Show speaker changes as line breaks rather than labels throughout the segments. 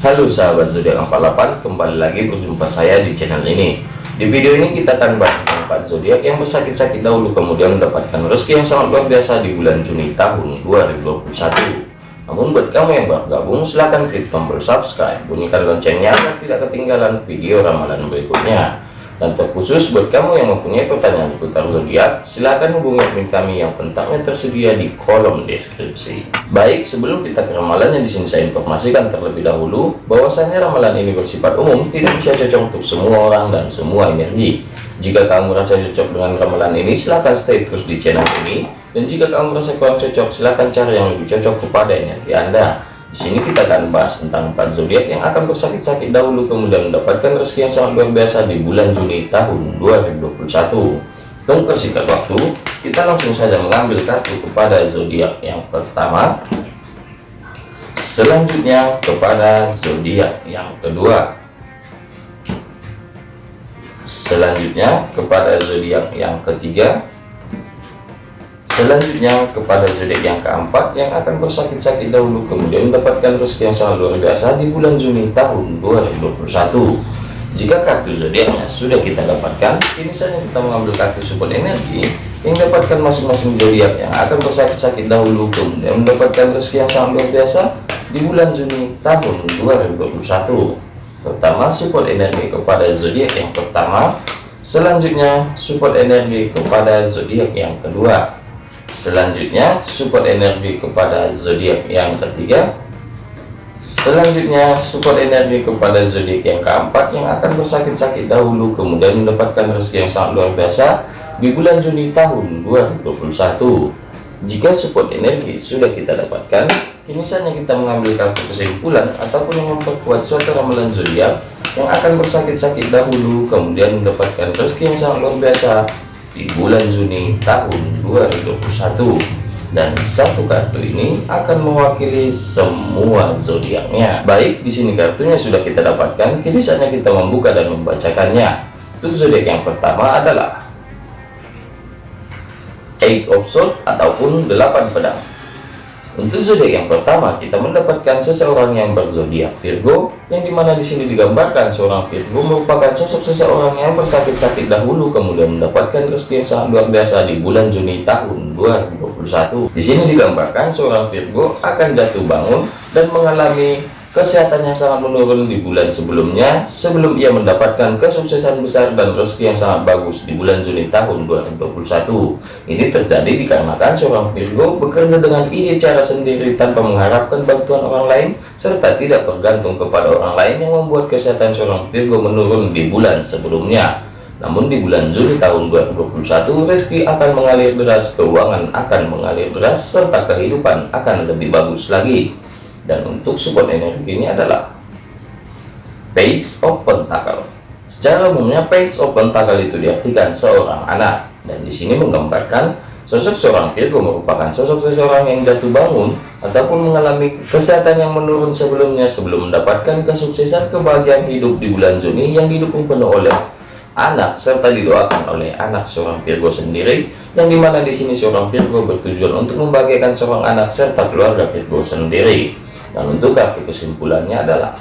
Halo sahabat zodiak 48 kembali lagi berjumpa saya di channel ini. Di video ini kita akan bahas tentang zodiak yang bersakit-sakit dahulu kemudian mendapatkan rezeki yang sangat luar biasa di bulan Juni tahun 2021 namun buat kamu yang baru gabung silahkan klik tombol subscribe bunyikan loncengnya agar tidak ketinggalan video ramalan berikutnya dan terkhusus buat kamu yang mempunyai pertanyaan seputar zodiak, silahkan hubungi admin kami yang kontaknya tersedia di kolom deskripsi. Baik, sebelum kita ke ramalan yang di sini saya informasikan terlebih dahulu, bahwasanya ramalan ini bersifat umum, tidak bisa cocok untuk semua orang dan semua energi. Jika kamu merasa cocok dengan ramalan ini, silahkan stay terus di channel ini. Dan jika kamu merasa kurang cocok, silahkan cari yang lebih cocok kepada energi Anda. Di sini kita akan bahas tentang empat zodiak yang akan bersakit-sakit dahulu kemudian mendapatkan rezeki yang sangat luar biasa di bulan Juni tahun 2021. Untuk persingkat waktu, kita langsung saja mengambil kartu kepada zodiak yang pertama. Selanjutnya kepada zodiak yang kedua. Selanjutnya kepada zodiak yang ketiga Selanjutnya kepada zodiak yang keempat yang akan bersakit-sakit dahulu kemudian mendapatkan rezeki yang sangat luar biasa di bulan Juni tahun 2021. Jika kartu zodiaknya sudah kita dapatkan, ini saja kita mengambil kartu support energi yang dapatkan masing-masing zodiak yang akan bersakit-sakit dahulu kemudian mendapatkan rezeki yang sangat luar biasa di bulan Juni tahun 2021. Pertama, support energi kepada zodiak yang pertama. Selanjutnya, support energi kepada zodiak yang kedua selanjutnya support energi kepada zodiak yang ketiga. Selanjutnya support energi kepada zodiak yang keempat yang akan bersakit-sakit dahulu kemudian mendapatkan rezeki yang sangat luar biasa di bulan Juni tahun 2021 jika support energi sudah kita dapatkan kini saatnya kita mengambil kartu kesimpulan ataupun yang memperkuat suatu ramalan zodiak yang akan bersakit-sakit dahulu kemudian mendapatkan rezeki yang sangat luar biasa di bulan Juni tahun 2021 dan satu kartu ini akan mewakili semua zodiaknya. Baik, di sini kartunya sudah kita dapatkan. Kini saatnya kita membuka dan membacakannya. Untuk zodiak yang pertama adalah Eight of Swords ataupun delapan pedang. Untuk zodiak yang pertama, kita mendapatkan seseorang yang berzodiak Virgo, yang di mana di sini digambarkan seorang Virgo merupakan sosok seseorang yang bersakit-sakit dahulu, kemudian mendapatkan rezeki yang sangat luar biasa di bulan Juni tahun 2021. Di sini digambarkan seorang Virgo akan jatuh bangun dan mengalami kesehatan yang sangat menurun di bulan sebelumnya sebelum ia mendapatkan kesuksesan besar dan rezeki yang sangat bagus di bulan Juni tahun 2021 ini terjadi dikarenakan seorang Virgo bekerja dengan ide cara sendiri tanpa mengharapkan bantuan orang lain serta tidak bergantung kepada orang lain yang membuat kesehatan seorang Virgo menurun di bulan sebelumnya. Namun di bulan Juli tahun 2021 rezeki akan mengalir deras keuangan akan mengalir deras serta kehidupan akan lebih bagus lagi dan untuk support energi ini adalah page of pentacle secara umumnya page of pentacle itu diartikan seorang anak. Dan di sini menggambarkan sosok seorang Virgo merupakan sosok seseorang yang jatuh bangun ataupun mengalami kesehatan yang menurun sebelumnya sebelum mendapatkan kesuksesan kebahagiaan hidup di bulan Juni yang didukung penuh oleh anak serta didoakan oleh anak seorang Virgo sendiri. Yang di mana di sini seorang Virgo bertujuan untuk membahagiakan seorang anak serta keluarga Virgo sendiri dan untuk kartu kesimpulannya adalah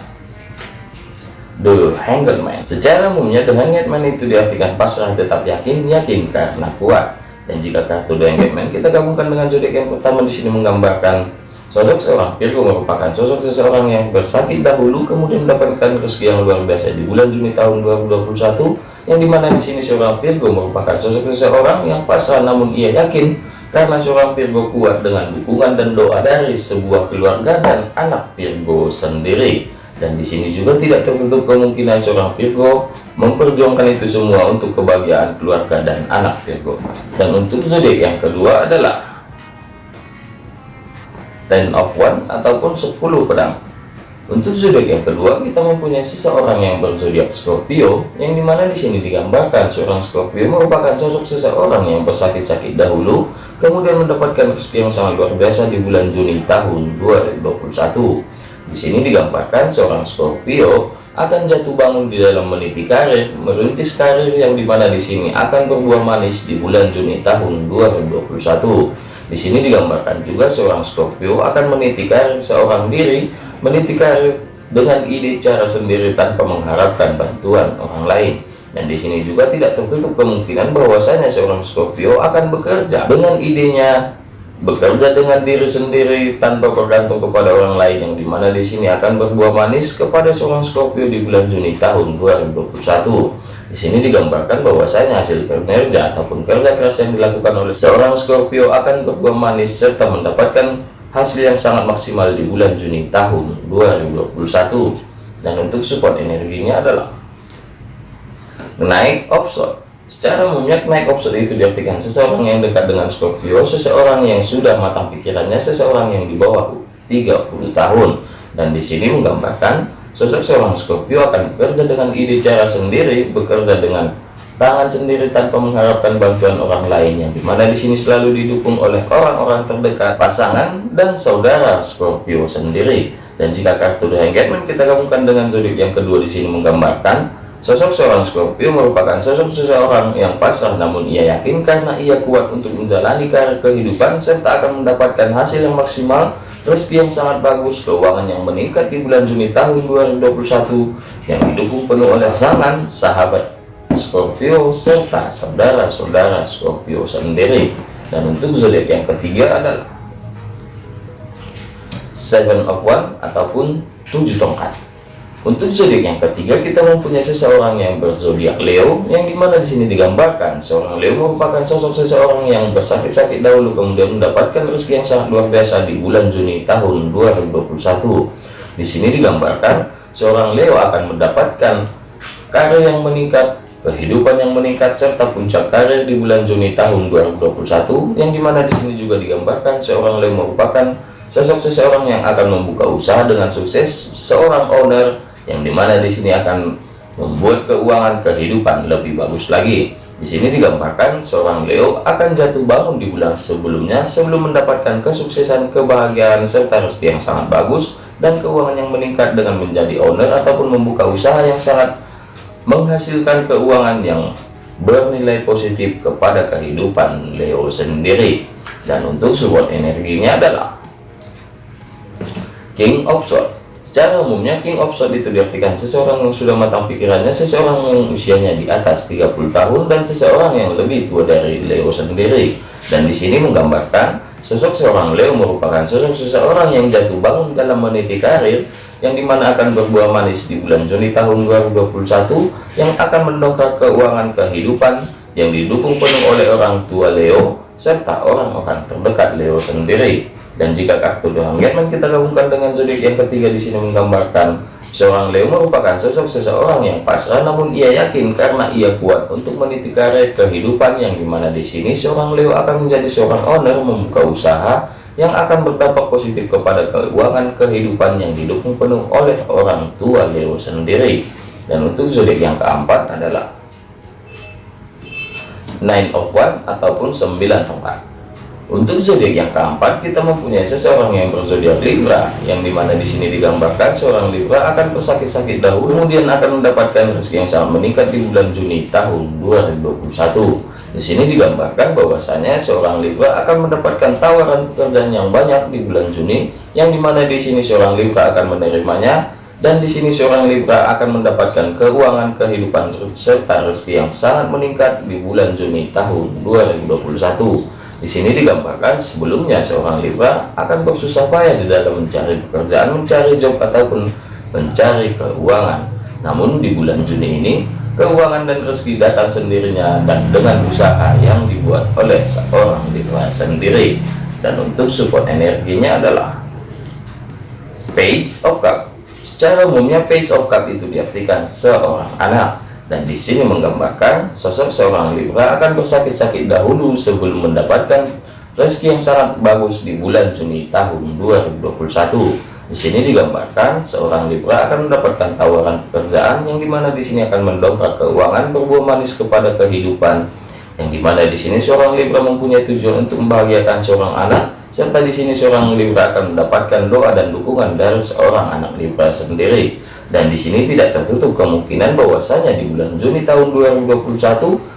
The Hangman. Secara umumnya dengan Hangman itu diartikan pasrah tetap yakin, yakin karena kuat. Dan jika kartu The Hangman kita gabungkan dengan zodiak yang pertama di sini menggambarkan sosok seorang Virgo merupakan sosok seseorang yang bersakit dahulu kemudian mendapatkan rezeki yang luar biasa di bulan Juni tahun 2021 yang di mana di sini seorang Virgo merupakan sosok seseorang yang pasrah namun ia yakin karena seorang Virgo kuat dengan dukungan dan doa dari sebuah keluarga dan anak Virgo sendiri. Dan di sini juga tidak tertutup kemungkinan seorang Virgo memperjuangkan itu semua untuk kebahagiaan keluarga dan anak Virgo dan untuk zodiak yang kedua adalah Ten of One ataupun 10 pedang untuk zodiak yang kedua, kita mempunyai seseorang yang berzodiak Scorpio, yang di mana di sini digambarkan seorang Scorpio merupakan sosok seseorang yang bersakit-sakit dahulu, kemudian mendapatkan rezeki yang sangat luar biasa di bulan Juni tahun 2021. Di sini digambarkan seorang Scorpio akan jatuh bangun di dalam meniti karir, merintis karir yang di mana di sini akan berbuah manis di bulan Juni tahun 2021. Di sini digambarkan juga seorang Scorpio akan meniti karir seorang diri meniti karir dengan ide cara sendiri tanpa mengharapkan bantuan orang lain. Dan di sini juga tidak tertutup kemungkinan bahwasanya seorang Scorpio akan bekerja dengan idenya bekerja dengan diri sendiri tanpa bergantung kepada orang lain yang di mana di sini akan berbuah manis kepada seorang Scorpio di bulan Juni tahun 2021. Di sini digambarkan bahwasanya hasil kinerja ataupun kerja keras yang dilakukan oleh seorang Scorpio akan berbuah manis serta mendapatkan hasil yang sangat maksimal di bulan Juni tahun 2021. Dan untuk support energinya adalah naik offshore secara umumnya naik offshore itu diartikan seseorang yang dekat dengan Scorpio seseorang yang sudah matang pikirannya seseorang yang di bawah 30 tahun dan di sini menggambarkan sosok seorang Scorpio akan bekerja dengan ide cara sendiri bekerja dengan tangan sendiri tanpa mengharapkan bantuan orang lain yang di mana di sini selalu didukung oleh orang-orang terdekat pasangan dan saudara Scorpio sendiri. Dan jika kartu The Hangman kita gabungkan dengan zodiak yang kedua di sini menggambarkan Sosok seorang Scorpio merupakan sosok seseorang yang pasrah namun ia yakin karena ia kuat untuk menjalani karir kehidupan serta akan mendapatkan hasil yang maksimal, rezeki yang sangat bagus, keuangan yang meningkat di bulan Juni tahun 2021 yang didukung penuh oleh sangan sahabat Scorpio serta saudara-saudara Scorpio sendiri. Dan untuk zodiak yang ketiga adalah Seven of One ataupun tujuh tongkat. Untuk zodiak yang ketiga kita mempunyai seseorang yang berzodiak Leo yang di mana di sini digambarkan seorang Leo merupakan sosok seseorang yang bersakit-sakit dahulu kemudian mendapatkan rezeki yang sangat luar biasa di bulan Juni tahun 2021. Di sini digambarkan seorang Leo akan mendapatkan karir yang meningkat, kehidupan yang meningkat serta puncak karir di bulan Juni tahun 2021 yang di mana di sini juga digambarkan seorang Leo merupakan sosok seseorang yang akan membuka usaha dengan sukses seorang owner yang di mana di sini akan membuat keuangan kehidupan lebih bagus lagi. Di sini digambarkan seorang Leo akan jatuh bangun di bulan sebelumnya sebelum mendapatkan kesuksesan, kebahagiaan, serta rezeki yang sangat bagus dan keuangan yang meningkat dengan menjadi owner ataupun membuka usaha yang sangat menghasilkan keuangan yang bernilai positif kepada kehidupan Leo sendiri. Dan untuk support energinya adalah King of Swords Secara umumnya King of Swords itu diartikan seseorang yang sudah matang pikirannya, seseorang yang usianya di atas 30 tahun dan seseorang yang lebih tua dari Leo sendiri. Dan di sini menggambarkan sosok seorang Leo merupakan sosok seseorang yang jatuh bangun dalam meniti karir yang di mana akan berbuah manis di bulan Juni tahun 2021 yang akan mendongkrak keuangan kehidupan yang didukung penuh oleh orang tua Leo serta orang-orang terdekat Leo sendiri. Dan jika kartu doang kita gabungkan dengan zodiak yang ketiga di sini menggambarkan seorang Leo merupakan sosok seseorang yang pasrah namun ia yakin karena ia kuat untuk meniti karir kehidupan yang di mana di sini seorang Leo akan menjadi seorang owner membuka usaha yang akan berdampak positif kepada keuangan kehidupan yang didukung penuh oleh orang tua Leo sendiri. Dan untuk zodiak yang keempat adalah Nine of One ataupun sembilan tongkat. Untuk zodiak yang keempat, kita mempunyai seseorang yang berzodiak Libra, yang di mana di sini digambarkan seorang Libra akan bersakit-sakit dahulu, kemudian akan mendapatkan rezeki yang sangat meningkat di bulan Juni tahun 2021. Di sini digambarkan bahwasanya seorang Libra akan mendapatkan tawaran pekerjaan yang banyak di bulan Juni, yang di mana di sini seorang Libra akan menerimanya, dan di sini seorang Libra akan mendapatkan keuangan kehidupan serta rezeki yang sangat meningkat di bulan Juni tahun 2021. Di sini digambarkan sebelumnya seorang Libra akan bersusah payah di dalam mencari pekerjaan, mencari job ataupun mencari keuangan. Namun di bulan Juni ini keuangan dan rezeki datang sendirinya dan dengan usaha yang dibuat oleh seorang Libra sendiri. Dan untuk support energinya adalah Page of Cup. Secara umumnya Page of Cup itu diartikan seorang anak dan di sini menggambarkan sosok seorang Libra akan bersakit-sakit dahulu sebelum mendapatkan rezeki yang sangat bagus di bulan Juni tahun 2021. Di sini digambarkan seorang Libra akan mendapatkan tawaran pekerjaan yang di mana di sini akan mendongkrak keuangan berbuah manis kepada kehidupan. Yang di mana di sini seorang Libra mempunyai tujuan untuk membahagiakan seorang anak serta di sini seorang Libra akan mendapatkan doa dan dukungan dari seorang anak Libra sendiri. Dan di sini tidak tertutup kemungkinan bahwasanya di bulan Juni tahun 2021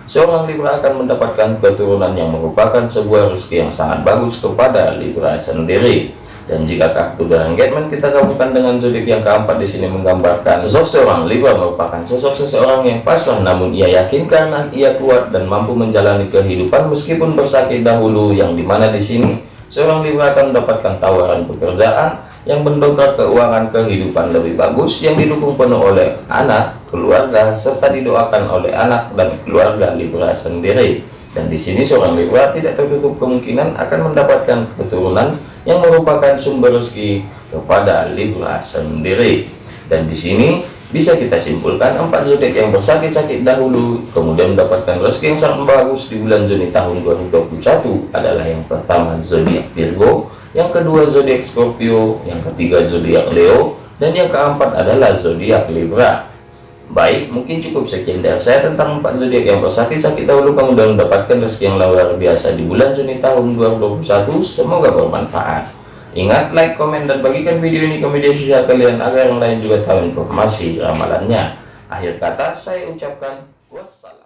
seorang Libra akan mendapatkan keturunan yang merupakan sebuah rezeki yang sangat bagus kepada Libra sendiri. Dan jika kartu The Engagement kita gabungkan dengan zodiak yang keempat di sini menggambarkan sosok seorang Libra merupakan sosok seseorang yang pasrah namun ia yakin karena ia kuat dan mampu menjalani kehidupan meskipun bersakit dahulu yang di mana di sini seorang Libra akan mendapatkan tawaran pekerjaan yang mendongkrak keuangan kehidupan lebih bagus yang didukung penuh oleh anak, keluarga, serta didoakan oleh anak dan keluarga Libra sendiri. Dan di sini seorang Libra tidak tertutup kemungkinan akan mendapatkan keturunan yang merupakan sumber rezeki kepada Libra sendiri. Dan di sini bisa kita simpulkan empat zodiak yang bersakit-sakit dahulu kemudian mendapatkan rezeki yang sangat bagus di bulan Juni tahun 2021 adalah yang pertama zodiak Virgo, yang kedua zodiak Scorpio, yang ketiga zodiak Leo, dan yang keempat adalah zodiak Libra. Baik, mungkin cukup sekian dari saya tentang empat zodiak yang bersakit-sakit dahulu kemudian mendapatkan rezeki yang luar biasa di bulan Juni tahun 2021. Semoga bermanfaat. Ingat, like, komen, dan bagikan video ini ke media sosial kalian agar yang lain juga tahu informasi ramalannya. Akhir kata, saya ucapkan wassalam.